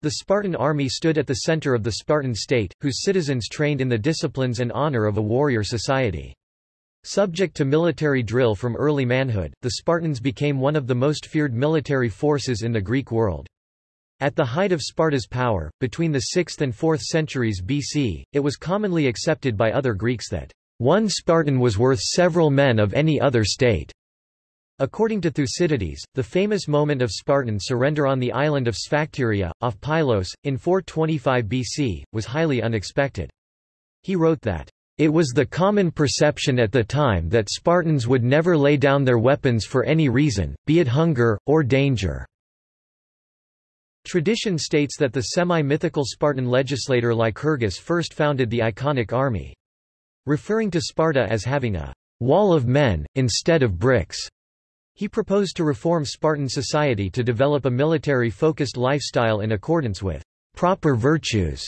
The Spartan army stood at the center of the Spartan state, whose citizens trained in the disciplines and honor of a warrior society. Subject to military drill from early manhood, the Spartans became one of the most feared military forces in the Greek world. At the height of Sparta's power, between the 6th and 4th centuries BC, it was commonly accepted by other Greeks that one Spartan was worth several men of any other state. According to Thucydides, the famous moment of Spartan surrender on the island of Sphacteria, off Pylos, in 425 BC, was highly unexpected. He wrote that, "...it was the common perception at the time that Spartans would never lay down their weapons for any reason, be it hunger, or danger." Tradition states that the semi-mythical Spartan legislator Lycurgus first founded the iconic army. Referring to Sparta as having a wall of men, instead of bricks. He proposed to reform Spartan society to develop a military-focused lifestyle in accordance with proper virtues,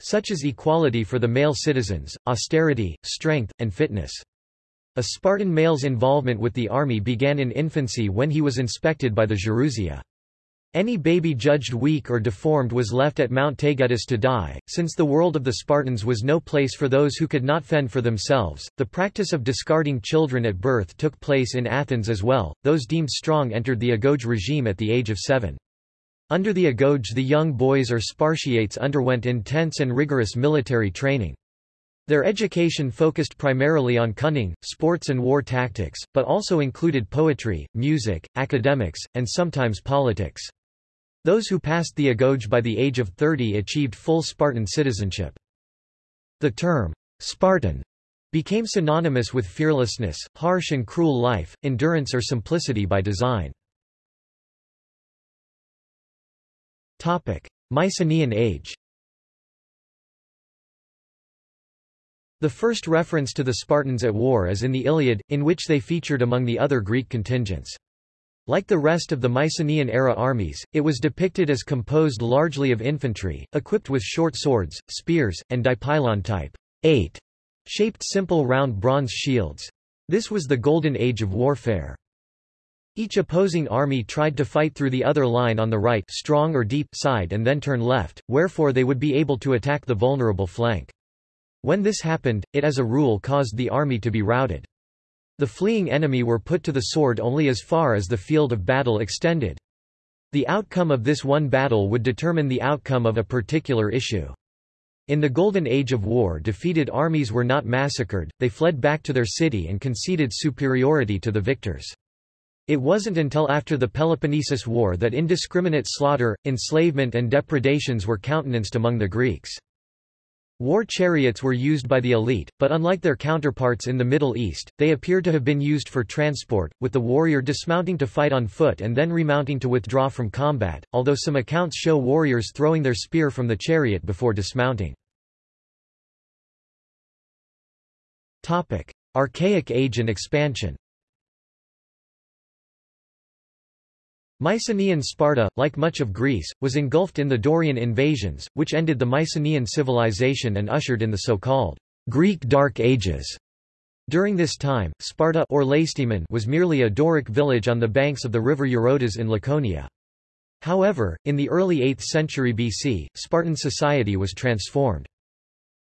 such as equality for the male citizens, austerity, strength, and fitness. A Spartan male's involvement with the army began in infancy when he was inspected by the Gerousia. Any baby judged weak or deformed was left at Mount Taygetus to die. Since the world of the Spartans was no place for those who could not fend for themselves, the practice of discarding children at birth took place in Athens as well. Those deemed strong entered the agoge regime at the age of seven. Under the agoge the young boys or Spartiates underwent intense and rigorous military training. Their education focused primarily on cunning, sports and war tactics, but also included poetry, music, academics, and sometimes politics. Those who passed the agoge by the age of 30 achieved full Spartan citizenship. The term, Spartan, became synonymous with fearlessness, harsh and cruel life, endurance or simplicity by design. Mycenaean age The first reference to the Spartans at war is in the Iliad, in which they featured among the other Greek contingents. Like the rest of the Mycenaean-era armies, it was depicted as composed largely of infantry, equipped with short swords, spears, and dipylon-type, eight, shaped simple round bronze shields. This was the golden age of warfare. Each opposing army tried to fight through the other line on the right strong or deep side and then turn left, wherefore they would be able to attack the vulnerable flank. When this happened, it as a rule caused the army to be routed. The fleeing enemy were put to the sword only as far as the field of battle extended. The outcome of this one battle would determine the outcome of a particular issue. In the Golden Age of war defeated armies were not massacred, they fled back to their city and conceded superiority to the victors. It wasn't until after the Peloponnesus War that indiscriminate slaughter, enslavement and depredations were countenanced among the Greeks. War chariots were used by the elite, but unlike their counterparts in the Middle East, they appear to have been used for transport, with the warrior dismounting to fight on foot and then remounting to withdraw from combat, although some accounts show warriors throwing their spear from the chariot before dismounting. Archaic Age and expansion Mycenaean Sparta, like much of Greece, was engulfed in the Dorian invasions, which ended the Mycenaean civilization and ushered in the so-called Greek Dark Ages. During this time, Sparta or was merely a Doric village on the banks of the river Eurotas in Laconia. However, in the early 8th century BC, Spartan society was transformed.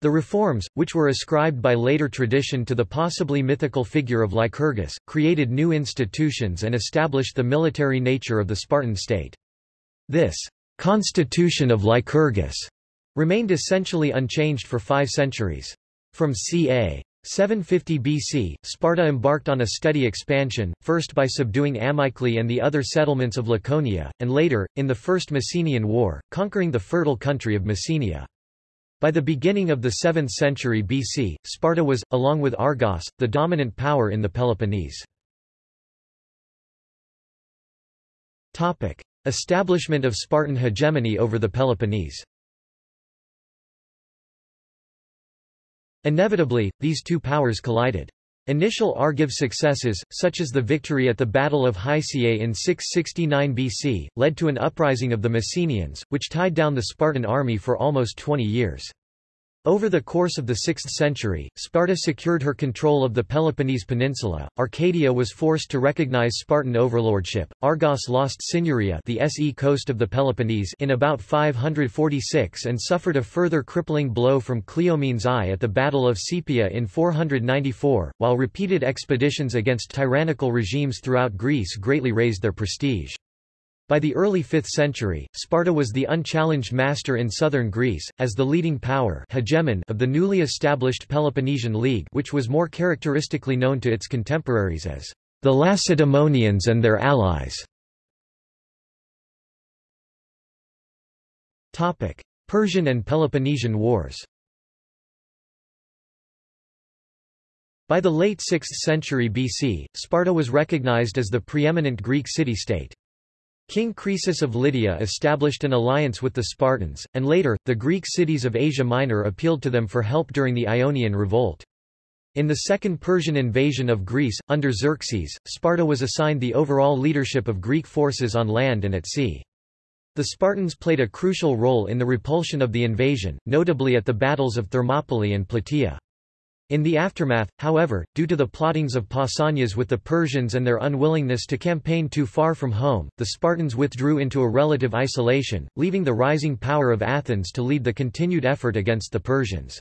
The reforms, which were ascribed by later tradition to the possibly mythical figure of Lycurgus, created new institutions and established the military nature of the Spartan state. This constitution of Lycurgus remained essentially unchanged for five centuries. From ca. 750 BC, Sparta embarked on a steady expansion, first by subduing Amyclae and the other settlements of Laconia, and later, in the First Messenian War, conquering the fertile country of Messenia. By the beginning of the 7th century BC, Sparta was, along with Argos, the dominant power in the Peloponnese. Establishment of Spartan hegemony over the Peloponnese Inevitably, these two powers collided. Initial Argive successes, such as the victory at the Battle of Hysiae in 669 BC, led to an uprising of the Messenians, which tied down the Spartan army for almost 20 years. Over the course of the 6th century, Sparta secured her control of the Peloponnese peninsula, Arcadia was forced to recognize Spartan overlordship, Argos lost Cynuria the SE coast of the Peloponnese in about 546 and suffered a further crippling blow from Cleomenes I at the Battle of Sepeia in 494, while repeated expeditions against tyrannical regimes throughout Greece greatly raised their prestige. By the early 5th century, Sparta was the unchallenged master in southern Greece, as the leading power hegemon of the newly established Peloponnesian League which was more characteristically known to its contemporaries as the Lacedaemonians and their allies. Persian and Peloponnesian Wars By the late 6th century BC, Sparta was recognized as the preeminent Greek city-state. King Croesus of Lydia established an alliance with the Spartans, and later, the Greek cities of Asia Minor appealed to them for help during the Ionian Revolt. In the Second Persian invasion of Greece, under Xerxes, Sparta was assigned the overall leadership of Greek forces on land and at sea. The Spartans played a crucial role in the repulsion of the invasion, notably at the battles of Thermopylae and Plataea. In the aftermath, however, due to the plottings of Pausanias with the Persians and their unwillingness to campaign too far from home, the Spartans withdrew into a relative isolation, leaving the rising power of Athens to lead the continued effort against the Persians.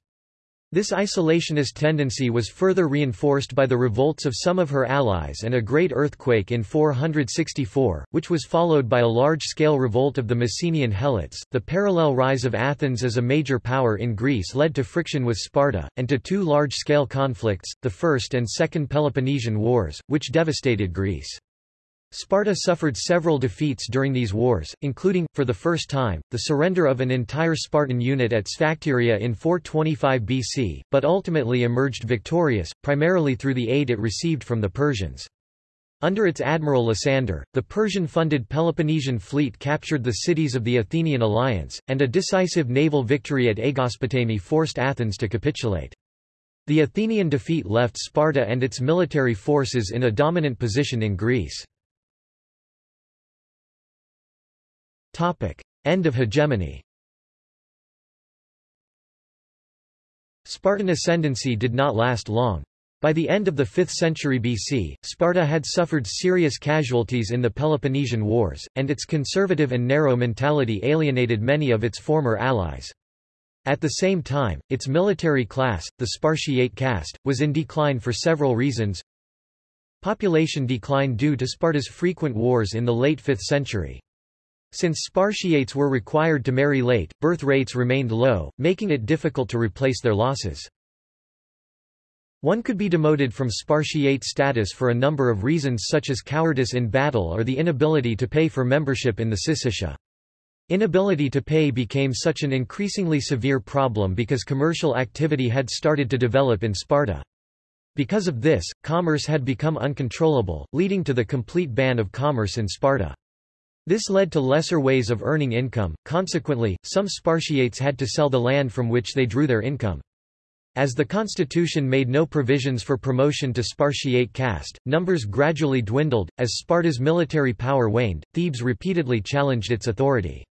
This isolationist tendency was further reinforced by the revolts of some of her allies and a great earthquake in 464, which was followed by a large-scale revolt of the Messenian Helots. The parallel rise of Athens as a major power in Greece led to friction with Sparta, and to two large-scale conflicts, the First and Second Peloponnesian Wars, which devastated Greece. Sparta suffered several defeats during these wars, including, for the first time, the surrender of an entire Spartan unit at Sphacteria in 425 BC, but ultimately emerged victorious, primarily through the aid it received from the Persians. Under its admiral Lysander, the Persian-funded Peloponnesian fleet captured the cities of the Athenian alliance, and a decisive naval victory at Aegospotami forced Athens to capitulate. The Athenian defeat left Sparta and its military forces in a dominant position in Greece. Topic. End of hegemony Spartan ascendancy did not last long. By the end of the 5th century BC, Sparta had suffered serious casualties in the Peloponnesian Wars, and its conservative and narrow mentality alienated many of its former allies. At the same time, its military class, the Spartiate caste, was in decline for several reasons. Population decline due to Sparta's frequent wars in the late 5th century. Since Spartiates were required to marry late, birth rates remained low, making it difficult to replace their losses. One could be demoted from Spartiate status for a number of reasons such as cowardice in battle or the inability to pay for membership in the Syssitia. Inability to pay became such an increasingly severe problem because commercial activity had started to develop in Sparta. Because of this, commerce had become uncontrollable, leading to the complete ban of commerce in Sparta. This led to lesser ways of earning income, consequently, some Spartiates had to sell the land from which they drew their income. As the constitution made no provisions for promotion to Spartiate caste, numbers gradually dwindled. As Sparta's military power waned, Thebes repeatedly challenged its authority.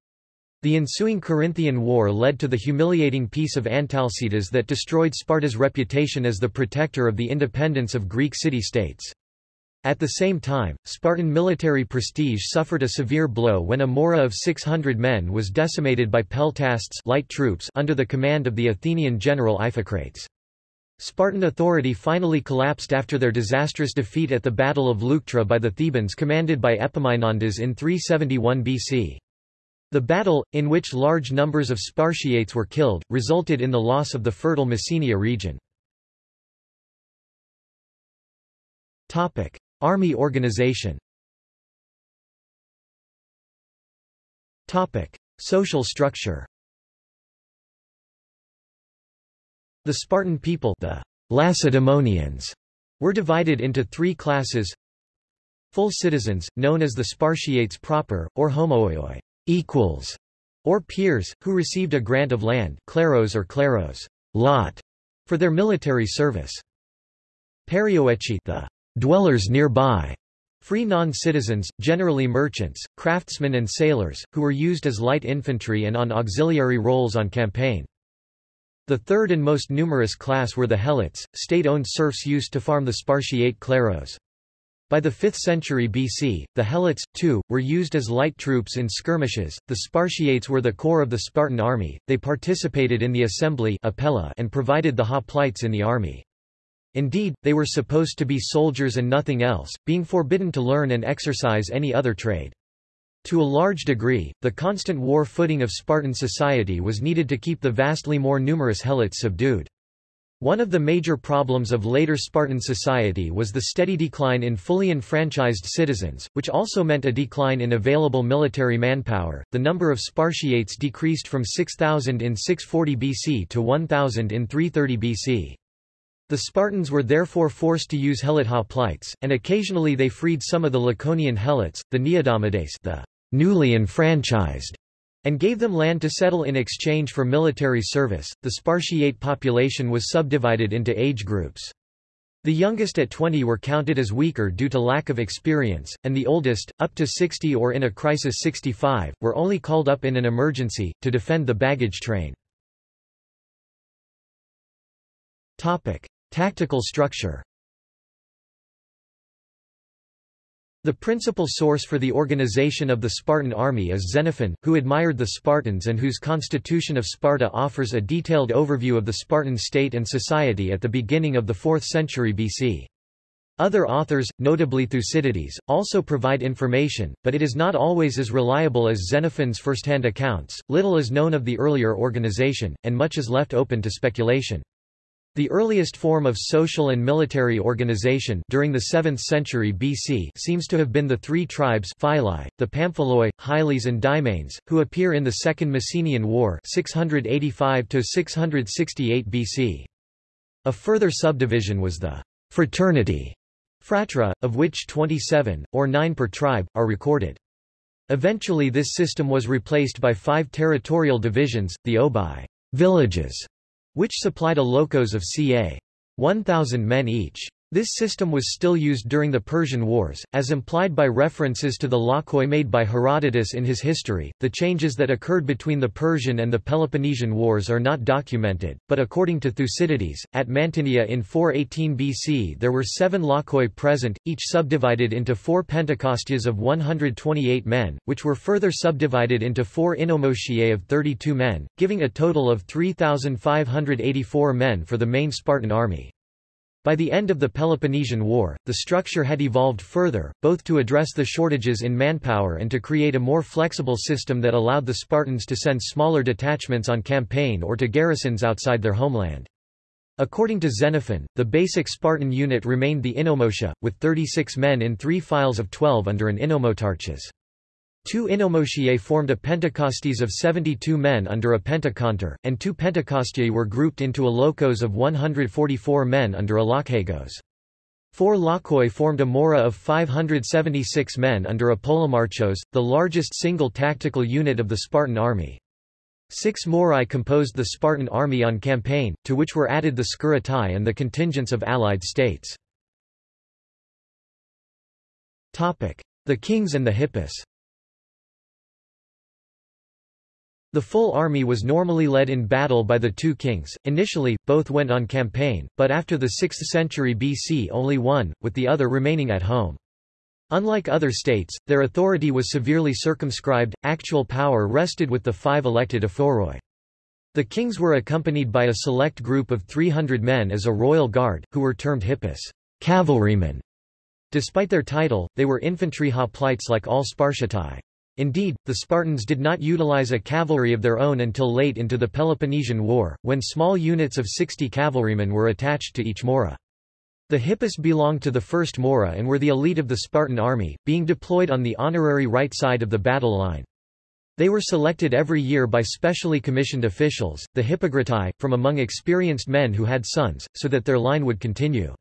The ensuing Corinthian War led to the humiliating peace of Antalcidas that destroyed Sparta's reputation as the protector of the independence of Greek city-states. At the same time, Spartan military prestige suffered a severe blow when a mora of 600 men was decimated by peltasts light troops under the command of the Athenian general Iphicrates. Spartan authority finally collapsed after their disastrous defeat at the Battle of Leuctra by the Thebans commanded by Epaminondas in 371 BC. The battle, in which large numbers of Spartiates were killed, resulted in the loss of the fertile Messenia region. Army organization. Social structure. The Spartan people the Lacedaemonians were divided into three classes. Full citizens, known as the Spartiates proper, or homoioi equals, or peers, who received a grant of land kleros or kleros lot, for their military service. Perioeci the dwellers nearby, free non-citizens, generally merchants, craftsmen and sailors, who were used as light infantry and on auxiliary roles on campaign. The third and most numerous class were the Helots, state-owned serfs used to farm the Spartiate kleros. By the 5th century BC, the Helots, too, were used as light troops in skirmishes. The Spartiates were the core of the Spartan army, they participated in the assembly and provided the hoplites in the army. Indeed, they were supposed to be soldiers and nothing else, being forbidden to learn and exercise any other trade. To a large degree, the constant war footing of Spartan society was needed to keep the vastly more numerous Helots subdued. One of the major problems of later Spartan society was the steady decline in fully enfranchised citizens, which also meant a decline in available military manpower. The number of Spartiates decreased from 6,000 in 640 BC to 1,000 in 330 BC. The Spartans were therefore forced to use helot hoplites, and occasionally they freed some of the Laconian helots, the Neodamodes the newly enfranchised, and gave them land to settle in exchange for military service. The Spartiate population was subdivided into age groups. The youngest at 20 were counted as weaker due to lack of experience, and the oldest, up to 60 or in a crisis 65, were only called up in an emergency, to defend the baggage train. Tactical structure The principal source for the organization of the Spartan army is Xenophon, who admired the Spartans and whose Constitution of Sparta offers a detailed overview of the Spartan state and society at the beginning of the 4th century BC. Other authors, notably Thucydides, also provide information, but it is not always as reliable as Xenophon's first-hand accounts. Little is known of the earlier organization, and much is left open to speculation. The earliest form of social and military organization during the 7th century BC seems to have been the three tribes phylae, the Pamphyloi, Hyles and Dymanes, who appear in the Second Messenian War (685–668 BC. A further subdivision was the fraternity phratra, of which 27, or 9 per tribe, are recorded. Eventually this system was replaced by five territorial divisions, the obi villages, which supplied a lochos of ca. 1,000 men each. This system was still used during the Persian Wars, as implied by references to the lochoi made by Herodotus in his history. The changes that occurred between the Persian and the Peloponnesian Wars are not documented, but according to Thucydides, at Mantinea in 418 BC there were seven lochoi present, each subdivided into four Pentakostias of 128 men, which were further subdivided into four Inomotiae of 32 men, giving a total of 3,584 men for the main Spartan army. By the end of the Peloponnesian War, the structure had evolved further, both to address the shortages in manpower and to create a more flexible system that allowed the Spartans to send smaller detachments on campaign or to garrisons outside their homeland. According to Xenophon, the basic Spartan unit remained the Inomotia, with 36 men in three files of 12 under an Inomotarches. Two Inomotiae formed a Pentakostes of 72 men under a Pentakontor, and two Pentakostiae were grouped into a lochos of 144 men under a Lokhagos. Four Lochoi formed a Mora of 576 men under a Polemarchos, the largest single tactical unit of the Spartan army. Six Morai composed the Spartan army on campaign, to which were added the Skiritai and the contingents of allied states. The kings and the Hippeis The full army was normally led in battle by the two kings. Initially, both went on campaign, but after the 6th century BC only one, with the other remaining at home. Unlike other states, their authority was severely circumscribed, actual power rested with the five elected ephoroi. The kings were accompanied by a select group of 300 men as a royal guard, who were termed hippeis cavalrymen. Despite their title, they were infantry hoplites like all Spartiatai. Indeed, the Spartans did not utilize a cavalry of their own until late into the Peloponnesian War, when small units of 60 cavalrymen were attached to each mora. The Hippeis belonged to the first mora and were the elite of the Spartan army, being deployed on the honorary right side of the battle line. They were selected every year by specially commissioned officials, the Hippagretai, from among experienced men who had sons, so that their line would continue.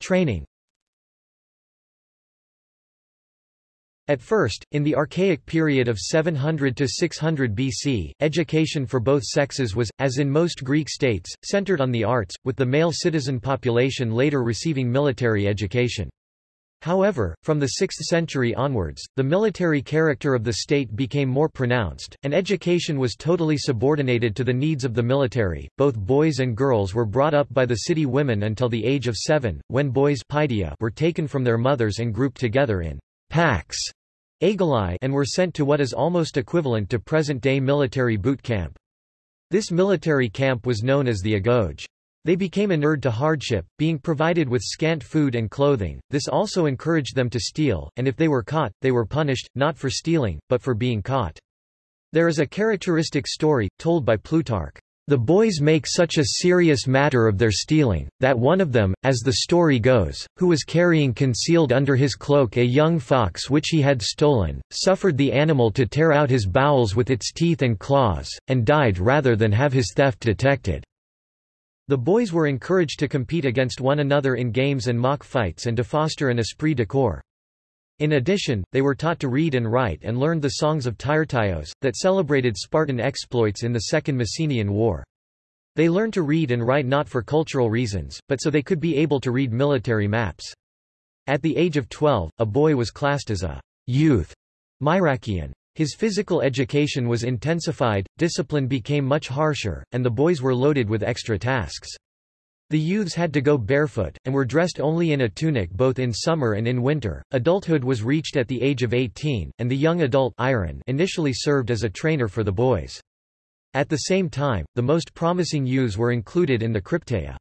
Training At first, in the Archaic period of 700 to 600 BC, education for both sexes was, as in most Greek states, centered on the arts, with the male citizen population later receiving military education. However, from the 6th century onwards, the military character of the state became more pronounced, and education was totally subordinated to the needs of the military. Both boys and girls were brought up by the city women until the age of seven, when boys were taken from their mothers and grouped together in packs and were sent to what is almost equivalent to present-day military boot camp. This military camp was known as the Agoge. They became inured to hardship, being provided with scant food and clothing. This also encouraged them to steal, and if they were caught, they were punished, not for stealing, but for being caught. There is a characteristic story, told by Plutarch. The boys make such a serious matter of their stealing, that one of them, as the story goes, who was carrying concealed under his cloak a young fox which he had stolen, suffered the animal to tear out his bowels with its teeth and claws, and died rather than have his theft detected. The boys were encouraged to compete against one another in games and mock fights and to foster an esprit de corps. In addition, they were taught to read and write and learned the songs of Tyrtaios, that celebrated Spartan exploits in the Second Messenian War. They learned to read and write not for cultural reasons, but so they could be able to read military maps. At the age of 12, a boy was classed as a youth Myrakian. His physical education was intensified, discipline became much harsher, and the boys were loaded with extra tasks. The youths had to go barefoot, and were dressed only in a tunic both in summer and in winter. Adulthood was reached at the age of 18, and the young adult initially served as a trainer for the boys. At the same time, the most promising youths were included in the Krypteia.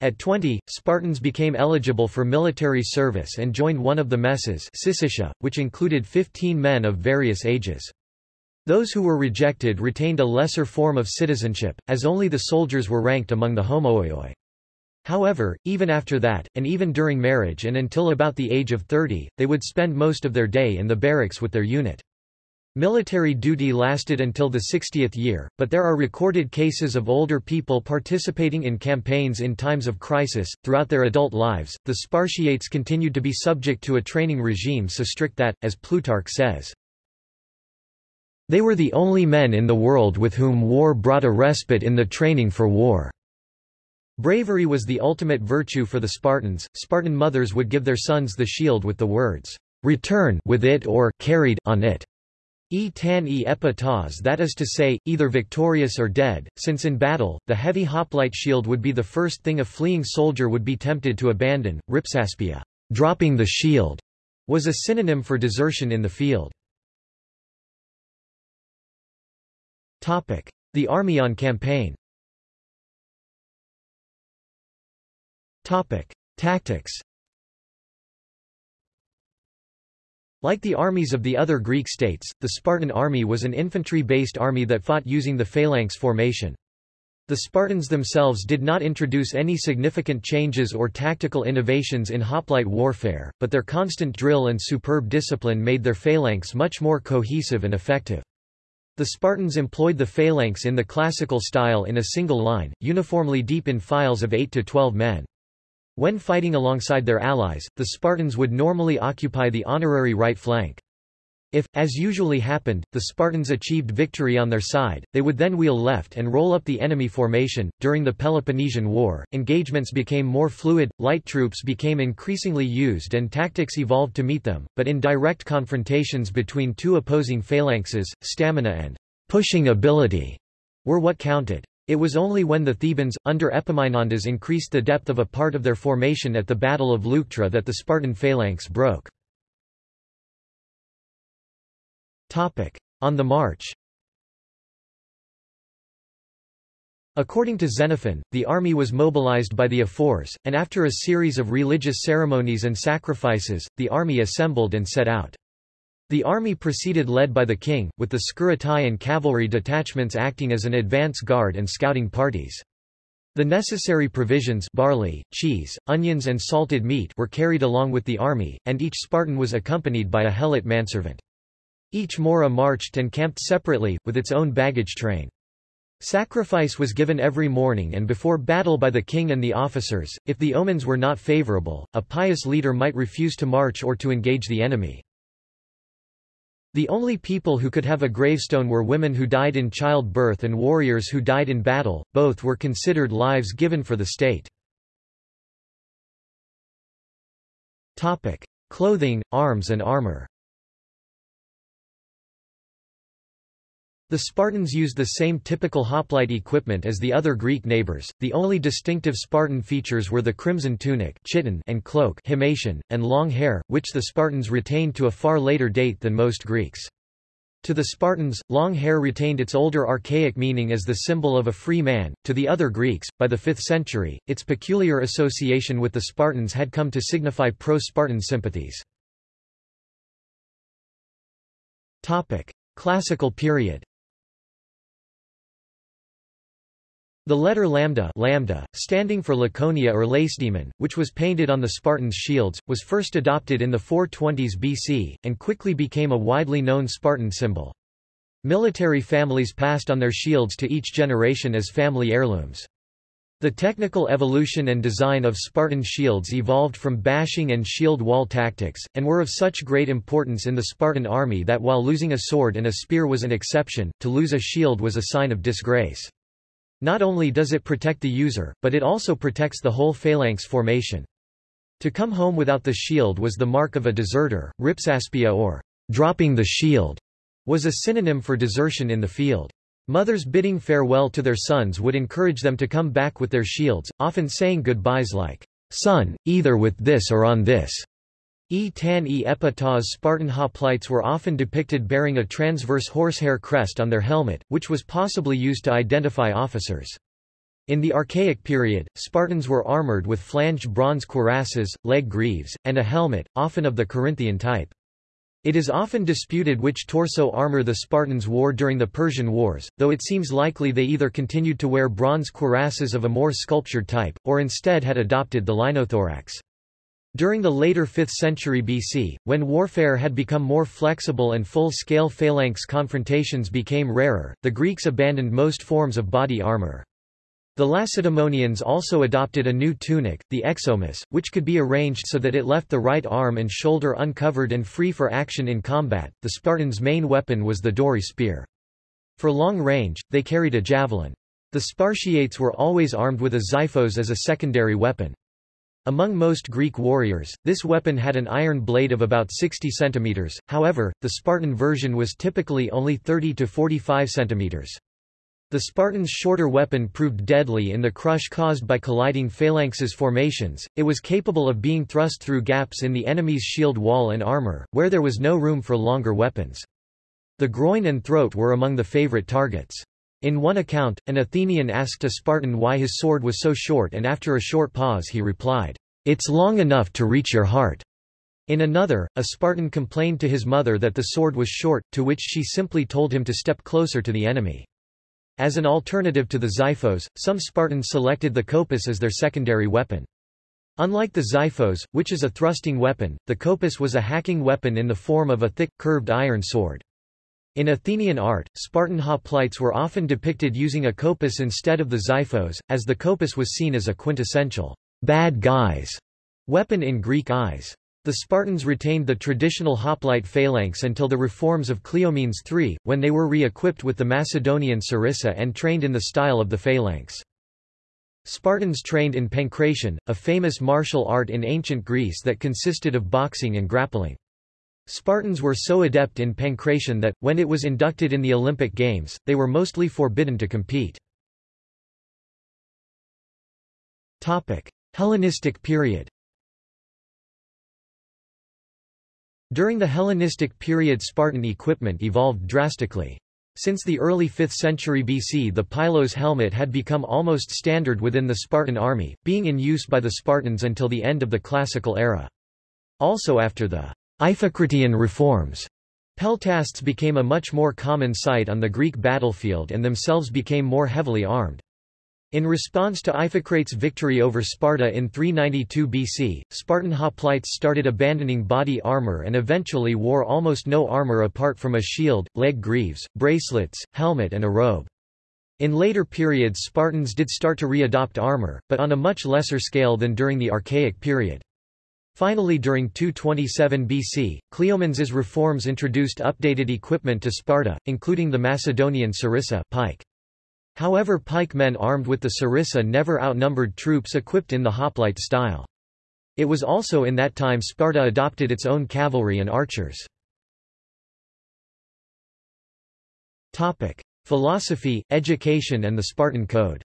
At 20, Spartans became eligible for military service and joined one of the messes which included 15 men of various ages. Those who were rejected retained a lesser form of citizenship, as only the soldiers were ranked among the homoioi. However, even after that, and even during marriage and until about the age of 30, they would spend most of their day in the barracks with their unit. Military duty lasted until the 60th year, but there are recorded cases of older people participating in campaigns in times of crisis. Throughout their adult lives, the Spartiates continued to be subject to a training regime so strict that, as Plutarch says, they were the only men in the world with whom war brought a respite in the training for war. Bravery was the ultimate virtue for the Spartans. Spartan mothers would give their sons the shield with the words, return with it or carried on it. E tan e epitas that is to say, either victorious or dead, since in battle, the heavy hoplite shield would be the first thing a fleeing soldier would be tempted to abandon. Ripsaspia dropping the shield, was a synonym for desertion in the field. The army on campaign Tactics Like the armies of the other Greek states, the Spartan army was an infantry-based army that fought using the phalanx formation. The Spartans themselves did not introduce any significant changes or tactical innovations in hoplite warfare, but their constant drill and superb discipline made their phalanx much more cohesive and effective. The Spartans employed the phalanx in the classical style in a single line, uniformly deep in files of 8 to 12 men. When fighting alongside their allies, the Spartans would normally occupy the honorary right flank. If, as usually happened, the Spartans achieved victory on their side, they would then wheel left and roll up the enemy formation. During the Peloponnesian War, engagements became more fluid, light troops became increasingly used and tactics evolved to meet them, but in direct confrontations between two opposing phalanxes, stamina and pushing ability were what counted. It was only when the Thebans, under Epaminondas increased the depth of a part of their formation at the Battle of Leuctra that the Spartan phalanx broke. On the march According to Xenophon, the army was mobilized by the ephors, and after a series of religious ceremonies and sacrifices, the army assembled and set out. The army proceeded led by the king, with the Sciritae and cavalry detachments acting as an advance guard and scouting parties. The necessary provisions barley, cheese, onions and salted meat were carried along with the army, and each Spartan was accompanied by a helot manservant. Each mora marched and camped separately, with its own baggage train. Sacrifice was given every morning and before battle by the king and the officers. If the omens were not favorable, a pious leader might refuse to march or to engage the enemy. The only people who could have a gravestone were women who died in childbirth and warriors who died in battle, both were considered lives given for the state. Clothing, arms and armor The Spartans used the same typical hoplite equipment as the other Greek neighbors. The only distinctive Spartan features were the crimson tunic chiton and cloak himation, and long hair, which the Spartans retained to a far later date than most Greeks. To the Spartans, long hair retained its older archaic meaning as the symbol of a free man. To the other Greeks, by the 5th century, its peculiar association with the Spartans had come to signify pro-Spartan sympathies. Topic: Classical period. The letter lambda, lambda standing for Laconia or Lacedaemon, which was painted on the Spartans' shields, was first adopted in the 420s BC, and quickly became a widely known Spartan symbol. Military families passed on their shields to each generation as family heirlooms. The technical evolution and design of Spartan shields evolved from bashing and shield wall tactics, and were of such great importance in the Spartan army that while losing a sword and a spear was an exception, to lose a shield was a sign of disgrace. Not only does it protect the user, but it also protects the whole phalanx formation. To come home without the shield was the mark of a deserter. Ripsaspia or dropping the shield was a synonym for desertion in the field. Mothers bidding farewell to their sons would encourage them to come back with their shields, often saying goodbyes like, Son, either with this or on this. E tan e epitas Spartan hoplites were often depicted bearing a transverse horsehair crest on their helmet, which was possibly used to identify officers. In the Archaic period, Spartans were armored with flanged bronze cuirasses, leg greaves, and a helmet, often of the Corinthian type. It is often disputed which torso armor the Spartans wore during the Persian Wars, though it seems likely they either continued to wear bronze cuirasses of a more sculptured type, or instead had adopted the linothorax. During the later 5th century BC, when warfare had become more flexible and full-scale phalanx confrontations became rarer, the Greeks abandoned most forms of body armor. The Lacedaemonians also adopted a new tunic, the exomis, which could be arranged so that it left the right arm and shoulder uncovered and free for action in combat. The Spartans' main weapon was the dory spear. For long range, they carried a javelin. The Spartiates were always armed with a xiphos as a secondary weapon. Among most Greek warriors, this weapon had an iron blade of about 60 cm, however, the Spartan version was typically only 30 to 45 cm. The Spartans' shorter weapon proved deadly in the crush caused by colliding phalanxes formations, it was capable of being thrust through gaps in the enemy's shield wall and armor, where there was no room for longer weapons. The groin and throat were among the favorite targets. In one account, an Athenian asked a Spartan why his sword was so short and after a short pause he replied, It's long enough to reach your heart. In another, a Spartan complained to his mother that the sword was short, to which she simply told him to step closer to the enemy. As an alternative to the xiphos, some Spartans selected the kopis as their secondary weapon. Unlike the xiphos, which is a thrusting weapon, the kopis was a hacking weapon in the form of a thick, curved iron sword. In Athenian art, Spartan hoplites were often depicted using a kopis instead of the xiphos, as the kopis was seen as a quintessential bad guys weapon in Greek eyes. The Spartans retained the traditional hoplite phalanx until the reforms of Cleomenes III, when they were re-equipped with the Macedonian sarissa and trained in the style of the phalanx. Spartans trained in pankration, a famous martial art in ancient Greece that consisted of boxing and grappling. Spartans were so adept in pankration that, when it was inducted in the Olympic Games, they were mostly forbidden to compete. Hellenistic period During the Hellenistic period Spartan equipment evolved drastically. Since the early 5th century BC the pylos helmet had become almost standard within the Spartan army, being in use by the Spartans until the end of the Classical era. Also after the Iphicratian reforms. Peltasts became a much more common sight on the Greek battlefield and themselves became more heavily armed. In response to Iphicrates' victory over Sparta in 392 BC, Spartan hoplites started abandoning body armor and eventually wore almost no armor apart from a shield, leg greaves, bracelets, helmet and a robe. In later periods Spartans did start to re-adopt armor, but on a much lesser scale than during the Archaic period. Finally during 227 BC, Cleomenes' reforms introduced updated equipment to Sparta, including the Macedonian sarissa pike. However pike men armed with the sarissa never outnumbered troops equipped in the hoplite style. It was also in that time Sparta adopted its own cavalry and archers. Philosophy, education and the Spartan Code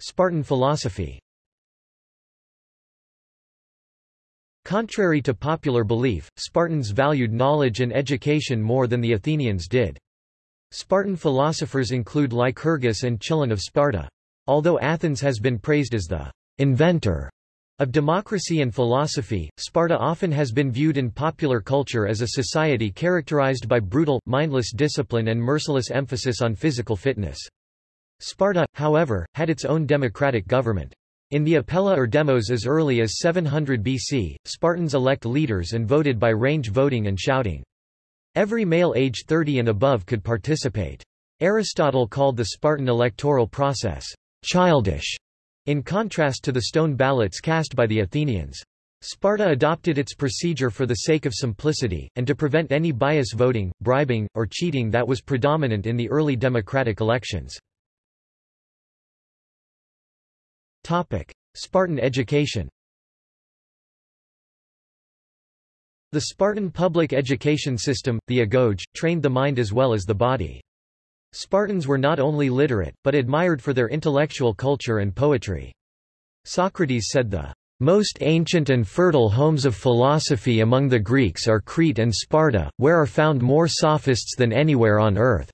Spartan philosophy Contrary to popular belief, Spartans valued knowledge and education more than the Athenians did. Spartan philosophers include Lycurgus and Chilon of Sparta. Although Athens has been praised as the inventor of democracy and philosophy, Sparta often has been viewed in popular culture as a society characterized by brutal, mindless discipline and merciless emphasis on physical fitness. Sparta, however, had its own democratic government. In the Apella or demos as early as 700 BC, Spartans elect leaders and voted by range voting and shouting. Every male age 30 and above could participate. Aristotle called the Spartan electoral process childish, in contrast to the stone ballots cast by the Athenians. Sparta adopted its procedure for the sake of simplicity, and to prevent any bias voting, bribing, or cheating that was predominant in the early democratic elections. Spartan education The Spartan public education system, the agoge, trained the mind as well as the body. Spartans were not only literate, but admired for their intellectual culture and poetry. Socrates said the most ancient and fertile homes of philosophy among the Greeks are Crete and Sparta, where are found more sophists than anywhere on earth.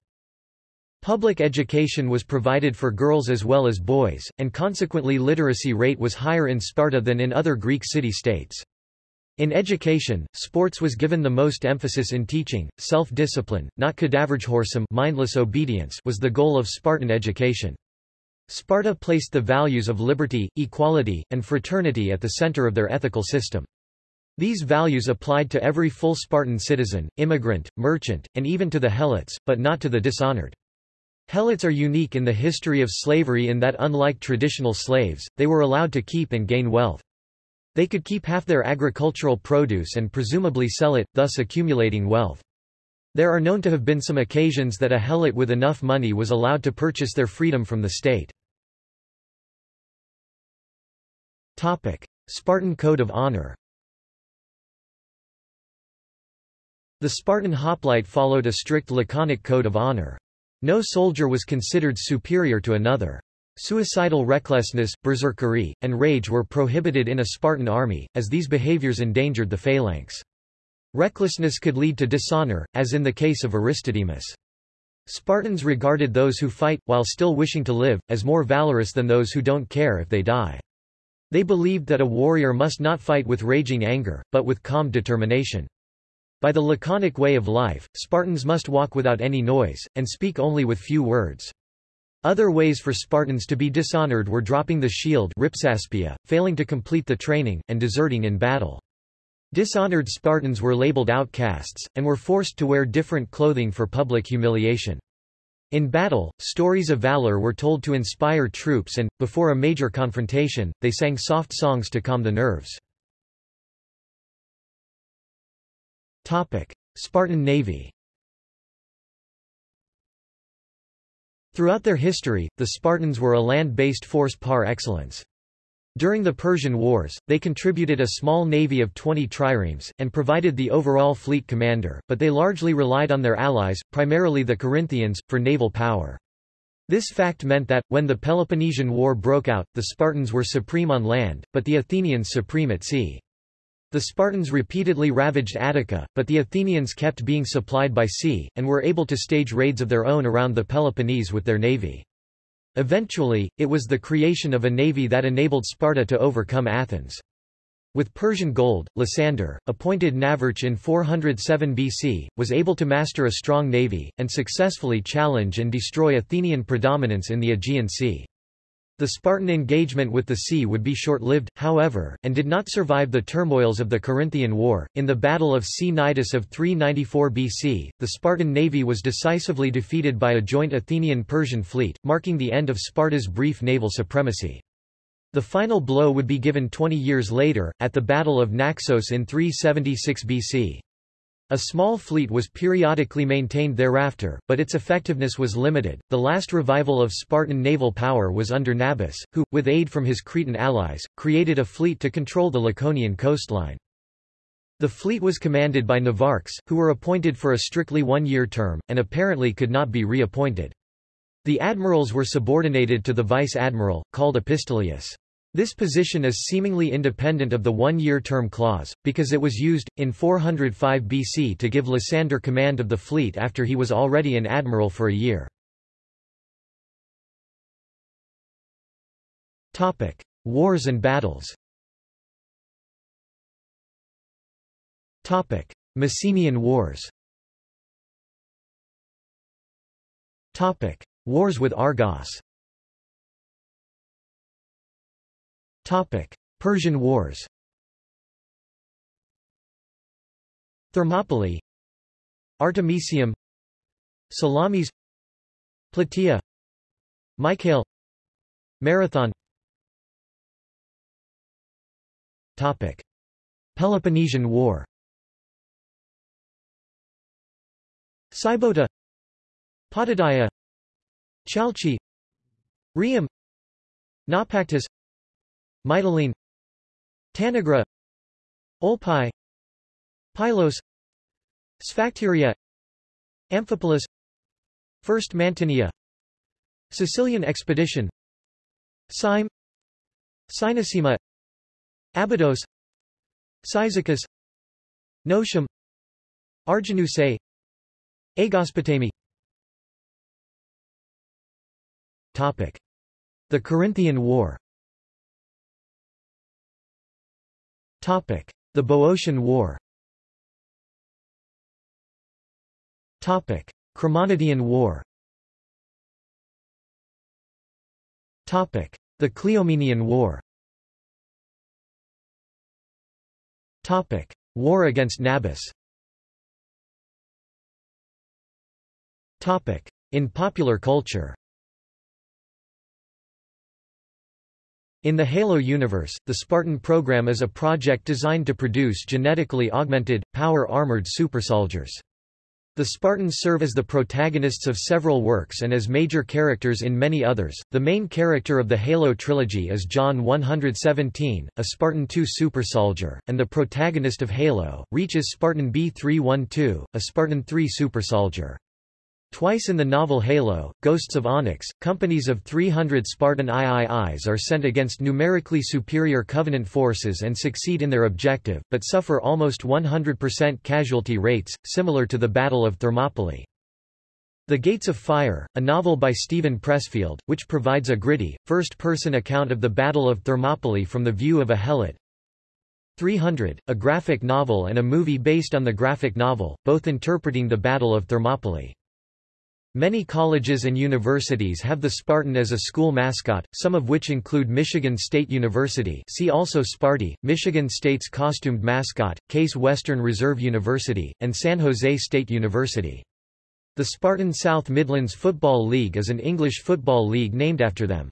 Public education was provided for girls as well as boys, and consequently literacy rate was higher in Sparta than in other Greek city-states. In education, sports was given the most emphasis in teaching, self-discipline, not Kadavergehorsam mindless obedience was the goal of Spartan education. Sparta placed the values of liberty, equality, and fraternity at the center of their ethical system. These values applied to every full Spartan citizen, immigrant, merchant, and even to the helots, but not to the dishonored. Helots are unique in the history of slavery in that unlike traditional slaves, they were allowed to keep and gain wealth. They could keep half their agricultural produce and presumably sell it, thus accumulating wealth. There are known to have been some occasions that a helot with enough money was allowed to purchase their freedom from the state. Spartan Code of Honor The Spartan hoplite followed a strict laconic code of honor. No soldier was considered superior to another. Suicidal recklessness, berserkery, and rage were prohibited in a Spartan army, as these behaviors endangered the phalanx. Recklessness could lead to dishonor, as in the case of Aristodemus. Spartans regarded those who fight, while still wishing to live, as more valorous than those who don't care if they die. They believed that a warrior must not fight with raging anger, but with calm determination. By the laconic way of life, Spartans must walk without any noise, and speak only with few words. Other ways for Spartans to be dishonored were dropping the shield ripsaspia, failing to complete the training, and deserting in battle. Dishonored Spartans were labeled outcasts, and were forced to wear different clothing for public humiliation. In battle, stories of valor were told to inspire troops and, before a major confrontation, they sang soft songs to calm the nerves. Spartan Navy Throughout their history, the Spartans were a land-based force par excellence. During the Persian Wars, they contributed a small navy of 20 triremes, and provided the overall fleet commander, but they largely relied on their allies, primarily the Corinthians, for naval power. This fact meant that, when the Peloponnesian War broke out, the Spartans were supreme on land, but the Athenians supreme at sea. The Spartans repeatedly ravaged Attica, but the Athenians kept being supplied by sea, and were able to stage raids of their own around the Peloponnese with their navy. Eventually, it was the creation of a navy that enabled Sparta to overcome Athens. With Persian gold, Lysander, appointed Navarch in 407 BC, was able to master a strong navy, and successfully challenge and destroy Athenian predominance in the Aegean Sea. The Spartan engagement with the sea would be short-lived, however, and did not survive the turmoils of the Corinthian War. In the Battle of Cnidus of 394 BC, the Spartan navy was decisively defeated by a joint Athenian-Persian fleet, marking the end of Sparta's brief naval supremacy. The final blow would be given 20 years later, at the Battle of Naxos in 376 BC. A small fleet was periodically maintained thereafter, but its effectiveness was limited. The last revival of Spartan naval power was under Nabis, who, with aid from his Cretan allies, created a fleet to control the Laconian coastline. The fleet was commanded by Navarchs, who were appointed for a strictly one-year term, and apparently could not be reappointed. The admirals were subordinated to the vice-admiral, called epistoleus. This position is seemingly independent of the one-year term clause, because it was used, in 405 BC to give Lysander command of the fleet after he was already an admiral for a year. Wars and battles Messenian Wars Wars with Argos Persian Wars Thermopylae Artemisium Salamis Plataea Mycale Marathon Topic. Peloponnesian War Sybota Potidaea Chalchi Rhium Naupactus Mytilene Tanagra Olpae Pylos Sphacteria Amphipolis First Mantinea Sicilian expedition Syme Cynossema Abydos Cyzicus Notium Arginusae Aegospotami. The Corinthian War The Boeotian War. Chremonidean War. The Cleomenian War. War against Nabis In popular culture In the Halo universe, the Spartan program is a project designed to produce genetically augmented, power-armored supersoldiers. The Spartans serve as the protagonists of several works and as major characters in many others. The main character of the Halo trilogy is John 117, a Spartan 2 supersoldier, and the protagonist of Halo, Reach is Spartan B312, a Spartan 3 supersoldier. Twice in the novel Halo, Ghosts of Onyx, companies of 300 Spartan IIIs are sent against numerically superior Covenant forces and succeed in their objective, but suffer almost 100% casualty rates, similar to the Battle of Thermopylae. The Gates of Fire, a novel by Steven Pressfield, which provides a gritty, first-person account of the Battle of Thermopylae from the view of a helot. 300, a graphic novel and a movie based on the graphic novel, both interpreting the Battle of Thermopylae. Many colleges and universities have the Spartan as a school mascot, some of which include Michigan State University see also Sparty, Michigan State's costumed mascot, Case Western Reserve University, and San Jose State University. The Spartan South Midlands Football League is an English football league named after them.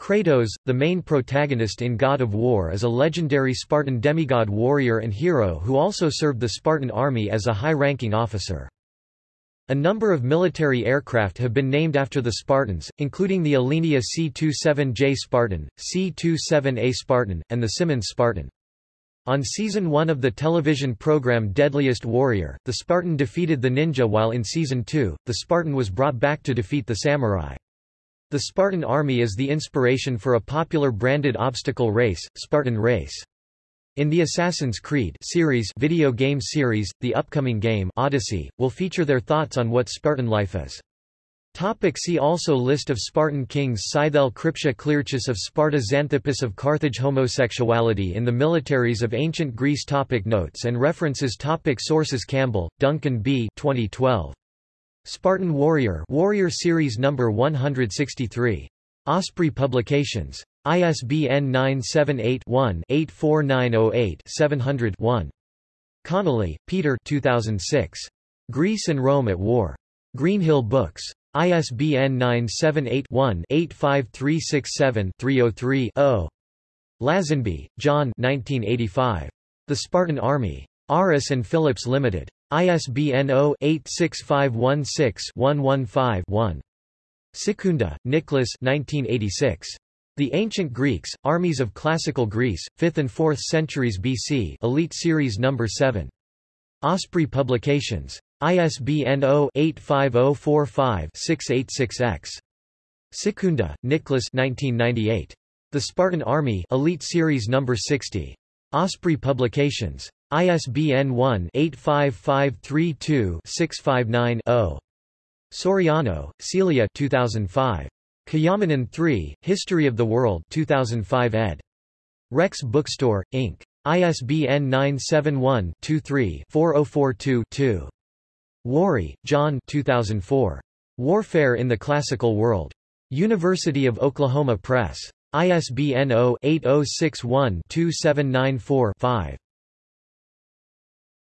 Kratos, the main protagonist in God of War is a legendary Spartan demigod warrior and hero who also served the Spartan army as a high-ranking officer. A number of military aircraft have been named after the Spartans, including the Alenia C-27J Spartan, C-27A Spartan, and the Simmonds Spartan. On Season 1 of the television program Deadliest Warrior, the Spartan defeated the ninja while in Season 2, the Spartan was brought back to defeat the samurai. The Spartan army is the inspiration for a popular branded obstacle race, Spartan Race. In the Assassin's Creed series video game series, the upcoming game Odyssey, will feature their thoughts on what Spartan life is. Topic see also List of Spartan kings Scytale Krypteia Clearchus of Sparta Xanthippus of Carthage Homosexuality in the militaries of ancient Greece topic Notes and references topic Sources Campbell, Duncan B. 2012. Spartan Warrior Warrior Series No. 163. Osprey Publications. ISBN 978-1-84908-700-1. Connolly, Peter 2006. Greece and Rome at War. Greenhill Books. ISBN 978-1-85367-303-0. Lazenby, John 1985. The Spartan Army. Aris and Phillips Limited. ISBN 0-86516-115-1. Sekunda, Nicholas 1986. The Ancient Greeks, Armies of Classical Greece, 5th and 4th centuries BC Elite Series No. 7. Osprey Publications. ISBN 0-85045-686-X. Sekunda, Nicholas 1998. The Spartan Army Elite Series No. 60. Osprey Publications. ISBN 1-85532-659-0. Soriano, Celia 2005. Kayamanan 3, History of the World 2005 ed. Rex Bookstore, Inc. ISBN 971-23-4042-2. Warry, John 2004. Warfare in the Classical World. University of Oklahoma Press. ISBN 0-8061-2794-5.